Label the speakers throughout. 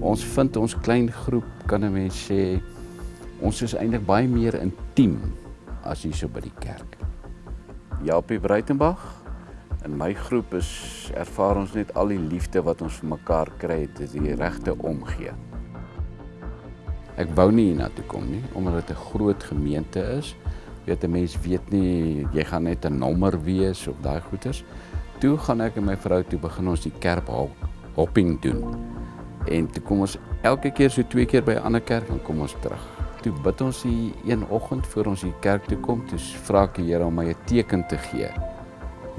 Speaker 1: Ons vind ons klein groep kan 'n mens sê ons is eintlik baie meer intiem as hier so by die kerk. Japie Breitenberg in my groep is ervaar ons net al die liefde wat ons vir mekaar kry, dit is die regte omgee. Ek wou nie hiernatoe kom nie omdat dit 'n groot gemeente is. Weet 'n mens weet nie jy gaan net 'n nommer wees of daai goeters. Toe gaan ek en my vrou toe begin ons die kerk hopping doen. En toe kom ons elke keer so twee keer by 'n ander kerk en kom ons terug. Toe bid ons die een oggend voor ons die kerk toe kom, toe vra ek die Here om my 'n teken te gee.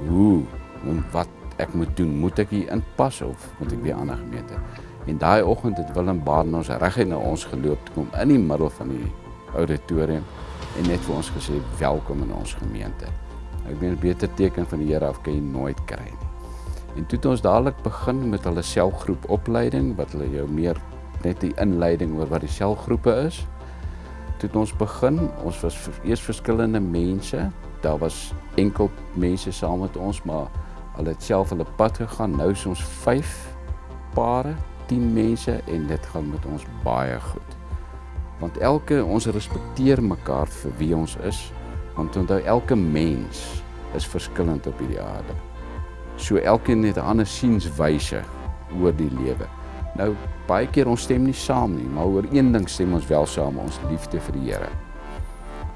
Speaker 1: Hoe en wat ek moet doen? Moet ek hier inpas of moet ek weer ander gemeente? En daai oggend het Willem Baden ons reguit na ons geloop toe kom in die middel van die auditorium en net vir ons gesê welkom in ons gemeente. Ek meen 'n beter teken van die Here af kan jy nooit kry nie. En toe het ons dadelik begin met hulle selgroep opleiding wat hulle jou meer net die inleiding oor wat die selgroepe is. Toe het ons begin, ons was eers verskillende mense. Daar was enkel mense saam met ons, maar hulle het self hulle pad gegaan. Nou is ons 5 pare 10 mense en dit gaan met ons baie goed. Want elke ons respekteer mekaar vir wie ons is, want onthou elke mens is verskillend op hierdie aarde. So elkeen het 'n ander sienswyse oor die lewe. Nou baie keer ons stem nie saam nie, maar oor een ding stem ons wel saam, ons liefde vir die Here.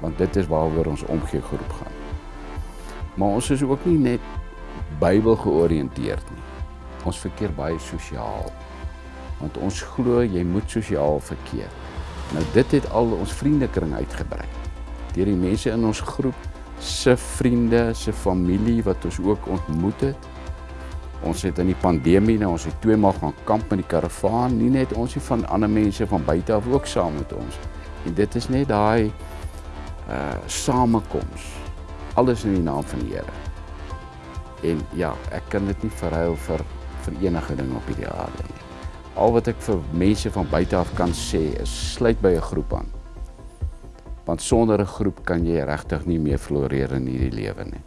Speaker 1: Want dit is waaroor ons omgee groep gaan. Maar ons is ook nie net Bybel georiënteerd nie. Ons verkeer baie sosiaal want ons glo jy moet sosiaal verkeer. Nou dit het al ons vriendekring uitgebrei. Deur die mense in ons groep se vriende, se familie wat ons ook ontmoet het. Ons het in die pandemie nou ons het twee maal gaan kamp in die karavaan, nie net ons nie van ander mense van buite af ook saam met ons. En dit is net daai uh samekoms. Alles in die naam van die Here. En ja, ek kan dit nie verhuil vir vir enige ding op hierdie aarde nie al wat ek vir mense van buite af kan sê is sluit by 'n groep aan. Want sonder 'n groep kan jy regtig nie meer floreer in hierdie lewe nie.